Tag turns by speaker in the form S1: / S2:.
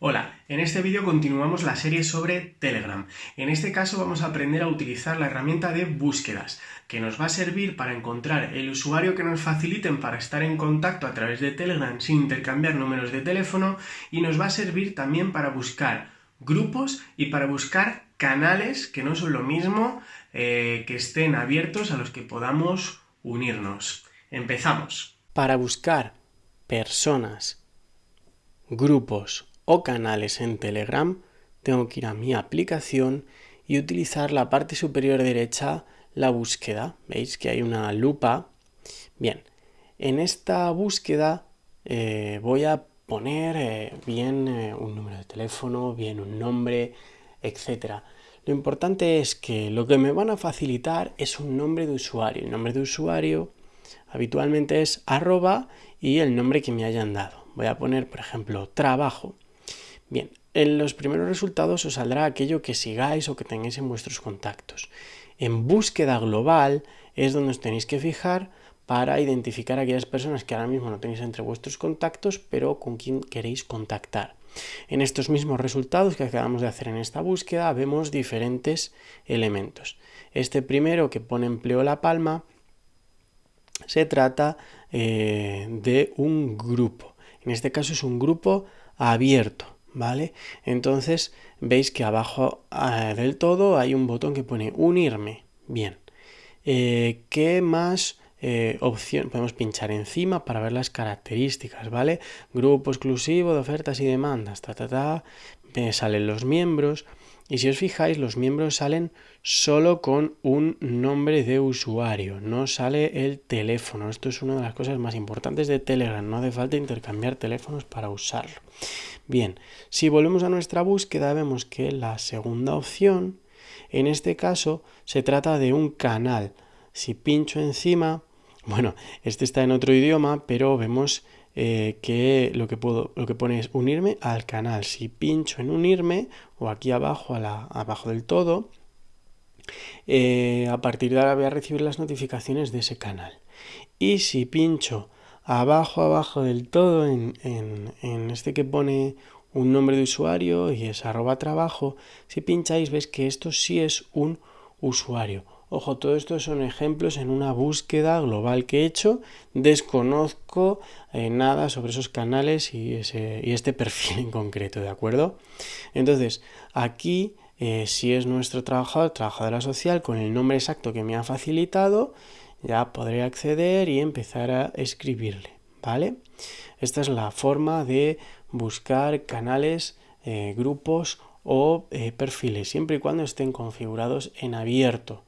S1: Hola, en este vídeo continuamos la serie sobre Telegram. En este caso vamos a aprender a utilizar la herramienta de búsquedas, que nos va a servir para encontrar el usuario que nos faciliten para estar en contacto a través de Telegram sin intercambiar números de teléfono y nos va a servir también para buscar grupos y para buscar canales que no son lo mismo eh, que estén abiertos a los que podamos unirnos. Empezamos.
S2: Para buscar personas, grupos o canales en Telegram, tengo que ir a mi aplicación y utilizar la parte superior derecha, la búsqueda. ¿Veis que hay una lupa? Bien, en esta búsqueda eh, voy a poner eh, bien eh, un número de teléfono, bien un nombre, etc. Lo importante es que lo que me van a facilitar es un nombre de usuario. El nombre de usuario habitualmente es arroba y el nombre que me hayan dado. Voy a poner, por ejemplo, trabajo. Bien, en los primeros resultados os saldrá aquello que sigáis o que tengáis en vuestros contactos. En búsqueda global es donde os tenéis que fijar para identificar a aquellas personas que ahora mismo no tenéis entre vuestros contactos, pero con quien queréis contactar. En estos mismos resultados que acabamos de hacer en esta búsqueda vemos diferentes elementos. Este primero que pone empleo la palma se trata eh, de un grupo. En este caso es un grupo abierto. ¿Vale? Entonces veis que abajo ah, del todo hay un botón que pone unirme. Bien. Eh, ¿Qué más eh, opción? Podemos pinchar encima para ver las características, ¿vale? Grupo exclusivo de ofertas y demandas, ta, ta, ta. Me salen los miembros. Y si os fijáis, los miembros salen solo con un nombre de usuario, no sale el teléfono. Esto es una de las cosas más importantes de Telegram, no hace falta intercambiar teléfonos para usarlo. Bien, si volvemos a nuestra búsqueda vemos que la segunda opción, en este caso, se trata de un canal. Si pincho encima, bueno, este está en otro idioma, pero vemos eh, que lo que, puedo, lo que pone es unirme al canal. Si pincho en unirme o aquí abajo, a la, abajo del todo, eh, a partir de ahora voy a recibir las notificaciones de ese canal. Y si pincho abajo, abajo del todo, en, en, este que pone un nombre de usuario y es arroba trabajo, si pincháis ves que esto sí es un usuario Ojo, todo esto son ejemplos en una búsqueda global que he hecho. Desconozco eh, nada sobre esos canales y, este perfil en concreto, ¿de acuerdo? Entonces, aquí, eh, si es nuestro trabajador, trabajadora social, con el nombre exacto que me ha facilitado, ya podré acceder y empezar a escribirle, ¿vale? Esta es la forma de buscar canales, eh, grupos o perfiles, siempre y cuando estén configurados en abierto